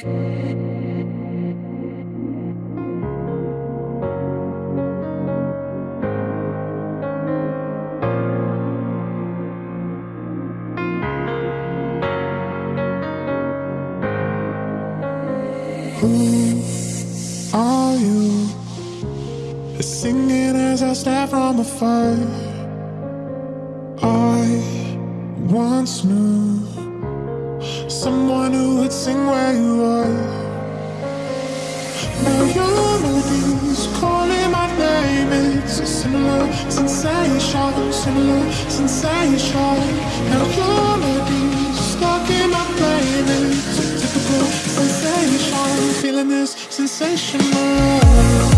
Who are you? Singing as I stare from afar. I once knew someone who would sing where you are. Now your melodies calling my name. It's a similar sensation, similar sensation. Now your melodies stuck in my brain. It's a typical sensation, feeling this sensational.